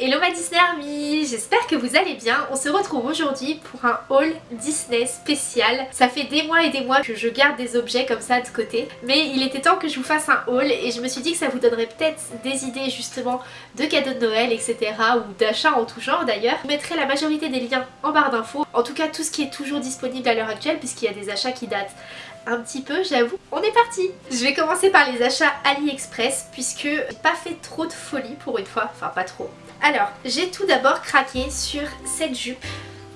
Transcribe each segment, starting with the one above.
Hello ma Disney Army, j'espère que vous allez bien. On se retrouve aujourd'hui pour un haul Disney spécial. Ça fait des mois et des mois que je garde des objets comme ça de côté, mais il était temps que je vous fasse un haul et je me suis dit que ça vous donnerait peut-être des idées justement de cadeaux de Noël, etc. ou d'achats en tout genre d'ailleurs. Je mettrai la majorité des liens en barre d'infos, en tout cas tout ce qui est toujours disponible à l'heure actuelle puisqu'il y a des achats qui datent un petit peu j'avoue. On est parti Je vais commencer par les achats AliExpress puisque j'ai pas fait trop de folie pour une fois, enfin pas trop. Alors, j'ai tout d'abord craqué sur cette jupe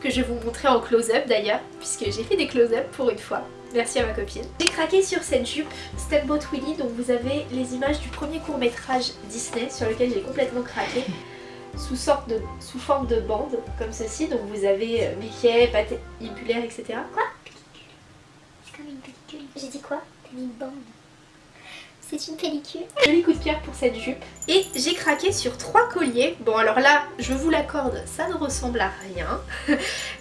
que je vais vous montrer en close-up d'ailleurs, puisque j'ai fait des close-up pour une fois. Merci à ma copine. J'ai craqué sur cette jupe Steamboat Willie, donc vous avez les images du premier court-métrage Disney sur lequel j'ai complètement craqué. Sous, forme de bande, comme ceci, donc vous avez euh, Mickey, pâté impulaire, etc. Quoi? C'est comme une pellicule. J'ai dit quoi? T'as une bande. C'est une pellicule. Joli coup de pierre pour cette jupe. Et j'ai craqué sur trois colliers. Bon alors là, je vous l'accorde, ça ne ressemble à rien.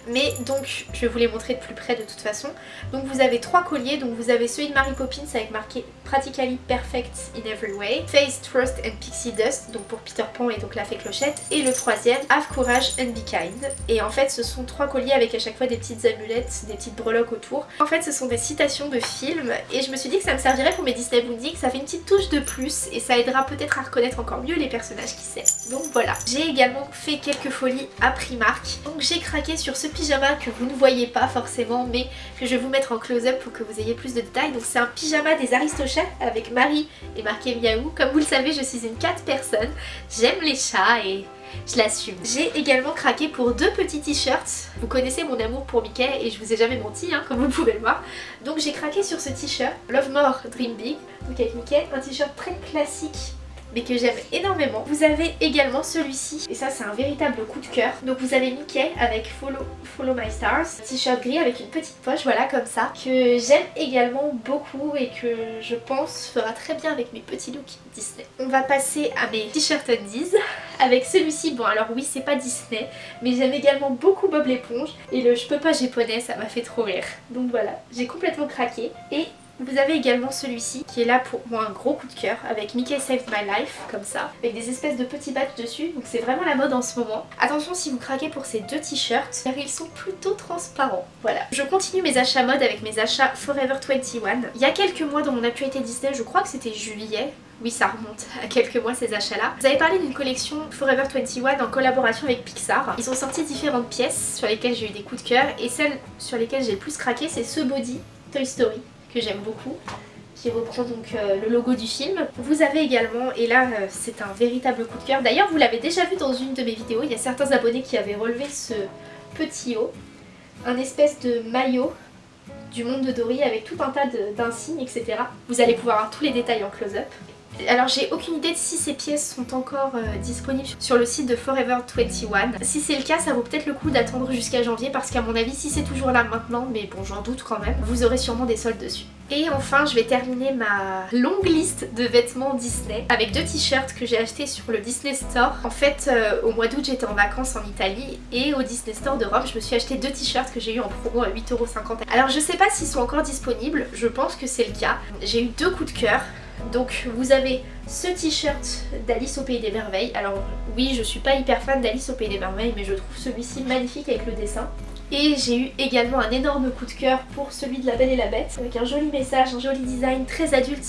Mais donc, je vais vous les montrer de plus près de toute façon. Donc vous avez trois colliers. Donc vous avez celui de Mary Poppins avec marqué Practically Perfect in Every Way. Face, Trust and Pixie Dust, donc pour Peter Pan et donc la fée clochette. Et le troisième, Have Courage and Be Kind. Et en fait, ce sont trois colliers avec à chaque fois des petites amulettes, des petites breloques autour. En fait, ce sont des citations de films. Et je me suis dit que ça me servirait pour mes Disney Bundy, que ça fait une petite touche de plus. Et ça aidera peut-être à reconnaître encore mieux les personnages qui sait. Donc voilà. J'ai également fait quelques folies à Primark. Donc j'ai craqué sur ce pyjama que vous ne voyez pas forcément mais que je vais vous mettre en close-up pour que vous ayez plus de détails. Donc c'est un pyjama des Aristochats avec Marie et marqué Miaou. Comme vous le savez je suis une cat personne. J'aime les chats et je l'assume. J'ai également craqué pour deux petits t-shirts. Vous connaissez mon amour pour Mickey et je vous ai jamais menti, hein, comme vous pouvez le voir. Donc j'ai craqué sur ce t-shirt, Love More Dream Big, donc avec Mickey. Un t-shirt très classique mais que j'aime énormément. Vous avez également celui-ci, et ça c'est un véritable coup de cœur. Donc vous avez Mickey avec Follow, My Stars, t-shirt gris avec une petite poche, voilà comme ça, que j'aime également beaucoup et que je pense fera très bien avec mes petits looks Disney. On va passer à mes t-shirts undies avec celui-ci, bon alors oui c'est pas Disney, mais j'aime également beaucoup Bob l'éponge et le je peux pas japonais ça m'a fait trop rire. Donc voilà, j'ai complètement craqué et vous avez également celui-ci qui est là pour moi un gros coup de cœur avec Mickey Saved My Life comme ça avec des espèces de petits badges dessus donc c'est vraiment la mode en ce moment. Attention si vous craquez pour ces deux t-shirts car ils sont plutôt transparents. Voilà. Je continue mes achats mode avec mes achats Forever 21. Il y a quelques mois dans mon actualité Disney, je crois que c'était juillet, oui, ça remonte à quelques mois ces achats-là. Vous avez parlé d'une collection Forever 21 en collaboration avec Pixar. Ils ont sorti différentes pièces sur lesquelles j'ai eu des coups de cœur et celle sur lesquelles j'ai le plus craqué, c'est ce body Toy Story que j'aime beaucoup qui reprend donc euh, le logo du film. Vous avez également, et là euh, c'est un véritable coup de cœur, d'ailleurs vous l'avez déjà vu dans une de mes vidéos, il y a certains abonnés qui avaient relevé ce petit haut, un espèce de maillot du monde de Dory avec tout un tas d'insignes etc. Vous allez pouvoir voir tous les détails en close-up. Alors j'ai aucune idée de si ces pièces sont encore euh, disponibles sur le site de Forever 21. Si c'est le cas, ça vaut peut-être le coup d'attendre jusqu'à janvier parce qu'à mon avis, si c'est toujours là maintenant, mais bon j'en doute quand même, vous aurez sûrement des soldes dessus. Et enfin, je vais terminer ma longue liste de vêtements Disney avec deux t-shirts que j'ai achetés sur le Disney Store. En fait, euh, au mois d'août, j'étais en vacances en Italie et au Disney Store de Rome, je me suis acheté deux t-shirts que j'ai eu en promo à 8,50€. Alors je sais pas s'ils sont encore disponibles, je pense que c'est le cas. J'ai eu deux coups de cœur. Donc vous avez ce t-shirt d'Alice au Pays des Merveilles. Alors oui, je suis pas hyper fan d'Alice au Pays des Merveilles, mais je trouve celui-ci magnifique avec le dessin. Et j'ai eu également un énorme coup de cœur pour celui de La Belle et la Bête, avec un joli message, un joli design, très adulte,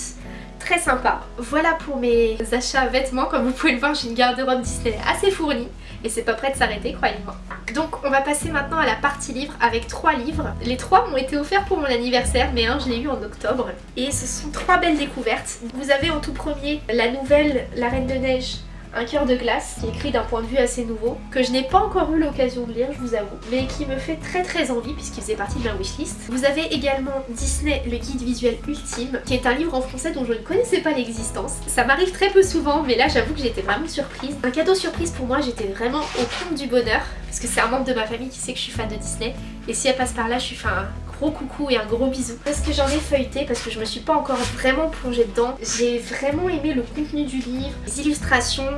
très sympa. Voilà pour mes achats vêtements, comme vous pouvez le voir j'ai une garde-robe Disney assez fournie et c'est pas prêt de s'arrêter croyez-moi. Donc on va passer maintenant à la partie livre avec trois livres. Les trois m'ont été offerts pour mon anniversaire mais un je l'ai eu en octobre et ce sont trois belles découvertes. Vous avez en tout premier la nouvelle La Reine de Neige un cœur de glace qui est écrit d'un point de vue assez nouveau, que je n'ai pas encore eu l'occasion de lire, je vous avoue, mais qui me fait très très envie puisqu'il faisait partie de ma wishlist. Vous avez également Disney, le guide visuel ultime, qui est un livre en français dont je ne connaissais pas l'existence. Ça m'arrive très peu souvent, mais là j'avoue que j'étais vraiment surprise. Un cadeau surprise pour moi, j'étais vraiment au compte du bonheur, parce que c'est un membre de ma famille qui sait que je suis fan de Disney, et si elle passe par là, je suis fan gros coucou et un gros bisou. Parce que j'en ai feuilleté, parce que je me suis pas encore vraiment plongée dedans. J'ai vraiment aimé le contenu du livre, les illustrations,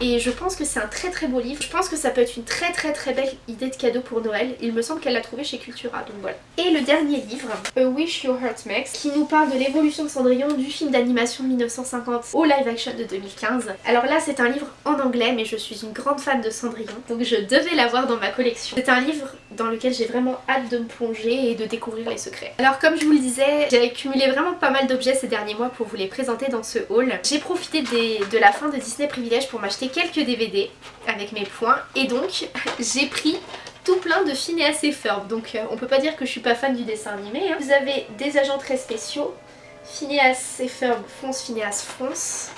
et je pense que c'est un très très beau livre. Je pense que ça peut être une très très très belle idée de cadeau pour Noël. Il me semble qu'elle l'a trouvé chez Cultura, donc voilà. Et le dernier livre, A Wish Your Heart Makes, qui nous parle de l'évolution de Cendrillon du film d'animation de 1950 au live action de 2015. Alors là c'est un livre en anglais mais je suis une grande fan de Cendrillon donc je devais l'avoir dans ma collection. C'est un livre dans lequel j'ai vraiment hâte de me plonger et de découvrir les secrets. Alors comme je vous le disais, j'ai accumulé vraiment pas mal d'objets ces derniers mois pour vous les présenter dans ce haul. J'ai profité de la fin de Disney Privilège pour m'acheter quelques DVD avec mes points et donc j'ai pris tout plein de Phineas et Ferb donc euh, on peut pas dire que je suis pas fan du dessin animé. Hein. Vous avez des agents très spéciaux, Phineas et Ferb fonce, Phineas fonce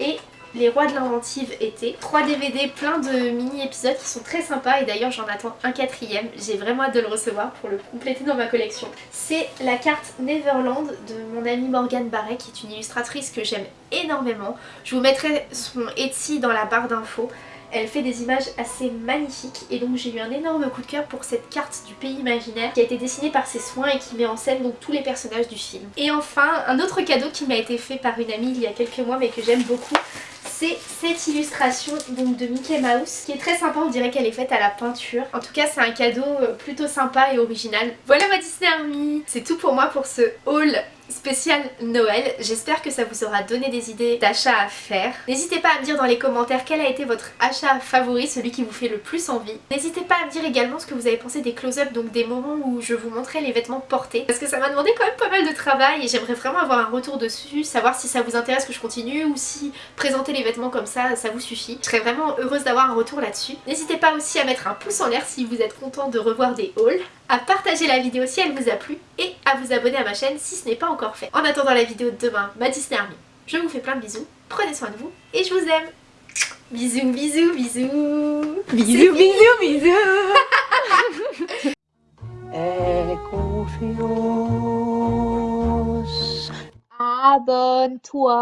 et les Rois de l'inventive été. 3 DVD plein de mini-épisodes qui sont très sympas et d'ailleurs j'en attends un quatrième. J'ai vraiment hâte de le recevoir pour le compléter dans ma collection. C'est la carte Neverland de mon amie Morgane Barret qui est une illustratrice que j'aime énormément. Je vous mettrai son Etsy dans la barre d'infos. Elle fait des images assez magnifiques et donc j'ai eu un énorme coup de cœur pour cette carte du pays imaginaire qui a été dessinée par ses soins et qui met en scène donc tous les personnages du film. Et enfin, un autre cadeau qui m'a été fait par une amie il y a quelques mois mais que j'aime beaucoup, c'est cette illustration de Mickey Mouse qui est très sympa, on dirait qu'elle est faite à la peinture. En tout cas c'est un cadeau euh, plutôt sympa et original. Voilà ma Disney Army C'est tout pour moi pour ce haul spécial Noël. J'espère que ça vous aura donné des idées d'achat à faire. N'hésitez pas à me dire dans les commentaires quel a été votre achat favori, celui qui vous fait le plus envie. N'hésitez pas à me dire également ce que vous avez pensé des close-up, donc des moments où je vous montrais les vêtements portés. Parce que ça m'a demandé quand même pas mal de travail et j'aimerais vraiment avoir un retour dessus, savoir si ça vous intéresse que je continue ou si présenter les vêtements comme ça, ça vous suffit. Je serais vraiment heureuse d'avoir un retour là-dessus. N'hésitez pas aussi à mettre un pouce en l'air si vous êtes content de revoir des hauls, à partager la vidéo si elle vous a plu et à vous abonner à ma chaîne si ce n'est pas encore fait. En attendant la vidéo de demain, ma Disney Army, je vous fais plein de bisous, prenez soin de vous et je vous aime. Bisous, bisous, bisous. Bisous, bisous, bisous. Aie confiance Abonne-toi